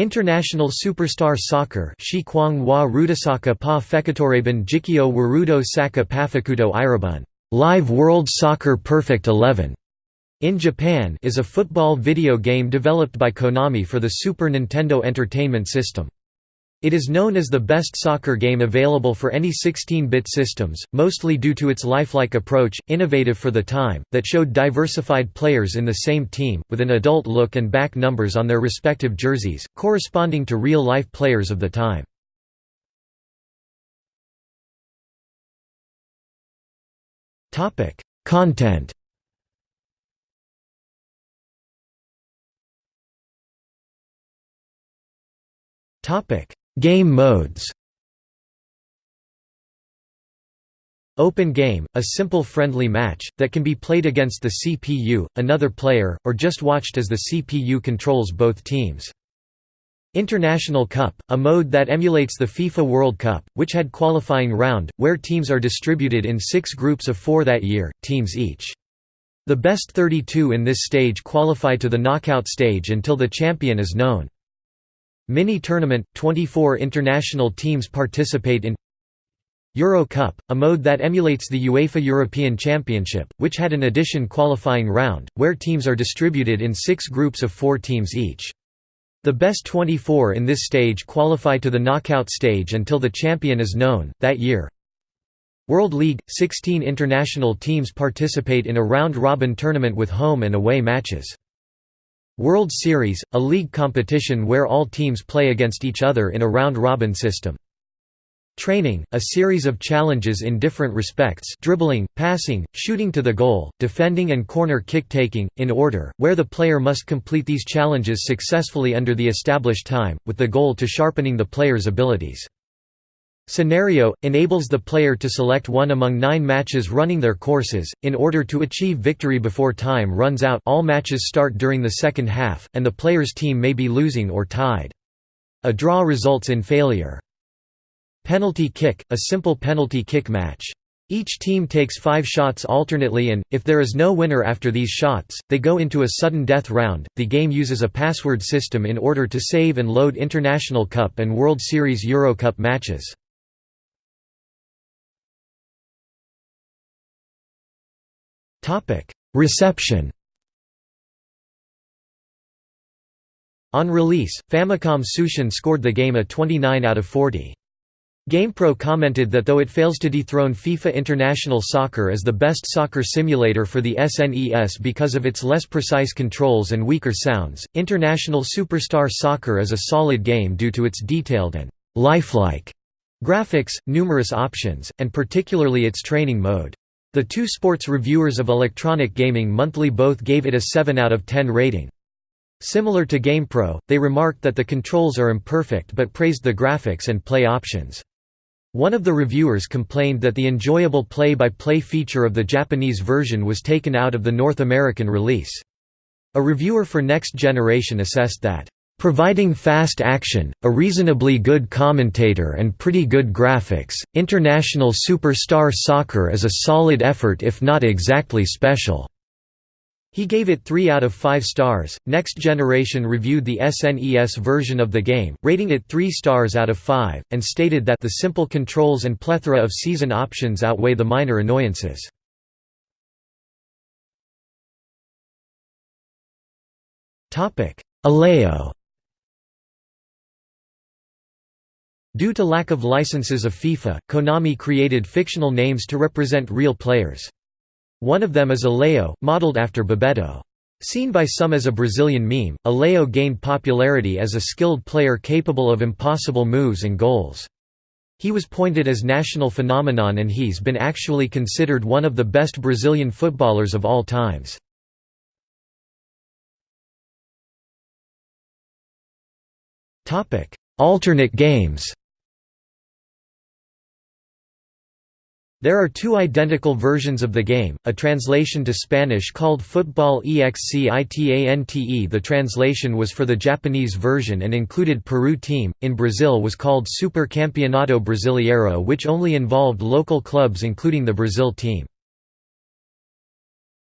International Superstar Soccer Shikwang wa Rudasaka pa Fekatoraban Jikyo Warudo Saka Pafakuto Irabun Live World Soccer Perfect 11 in Japan is a football video game developed by Konami for the Super Nintendo Entertainment System. It is known as the best soccer game available for any 16-bit systems, mostly due to its lifelike approach, innovative for the time, that showed diversified players in the same team, with an adult look and back numbers on their respective jerseys, corresponding to real-life players of the time. Content Topic Game modes Open game, a simple friendly match, that can be played against the CPU, another player, or just watched as the CPU controls both teams. International Cup, a mode that emulates the FIFA World Cup, which had qualifying round, where teams are distributed in six groups of four that year, teams each. The best 32 in this stage qualify to the knockout stage until the champion is known. Mini-tournament, 24 international teams participate in Euro Cup, a mode that emulates the UEFA European Championship, which had an addition qualifying round, where teams are distributed in six groups of four teams each. The best 24 in this stage qualify to the knockout stage until the champion is known, that year. World League – 16 international teams participate in a round-robin tournament with home and away matches. World Series, a league competition where all teams play against each other in a round-robin system. Training, a series of challenges in different respects dribbling, passing, shooting to the goal, defending and corner kick-taking, in order, where the player must complete these challenges successfully under the established time, with the goal to sharpening the player's abilities. Scenario – enables the player to select one among nine matches running their courses, in order to achieve victory before time runs out all matches start during the second half, and the player's team may be losing or tied. A draw results in failure. Penalty kick – a simple penalty kick match. Each team takes five shots alternately and, if there is no winner after these shots, they go into a sudden death round. The game uses a password system in order to save and load International Cup and World Series Euro Cup matches. Reception On release, Famicom Tsushin scored the game a 29 out of 40. GamePro commented that though it fails to dethrone FIFA International Soccer as the best soccer simulator for the SNES because of its less precise controls and weaker sounds, International Superstar Soccer is a solid game due to its detailed and lifelike graphics, numerous options, and particularly its training mode. The two sports reviewers of Electronic Gaming Monthly both gave it a 7 out of 10 rating. Similar to GamePro, they remarked that the controls are imperfect but praised the graphics and play options. One of the reviewers complained that the enjoyable play-by-play -play feature of the Japanese version was taken out of the North American release. A reviewer for Next Generation assessed that Providing fast action, a reasonably good commentator and pretty good graphics, International Superstar Soccer is a solid effort if not exactly special." He gave it 3 out of 5 stars. Next Generation reviewed the SNES version of the game, rating it 3 stars out of 5, and stated that the simple controls and plethora of season options outweigh the minor annoyances. Topic: Allejo Due to lack of licenses of FIFA, Konami created fictional names to represent real players. One of them is Allejo, modeled after Bebeto. Seen by some as a Brazilian meme, Allejo gained popularity as a skilled player capable of impossible moves and goals. He was pointed as national phenomenon and he's been actually considered one of the best Brazilian footballers of all times. Alternate games There are two identical versions of the game, a translation to Spanish called Football Excitante the translation was for the Japanese version and included Peru team, in Brazil was called Super Campeonato Brasileiro which only involved local clubs including the Brazil team.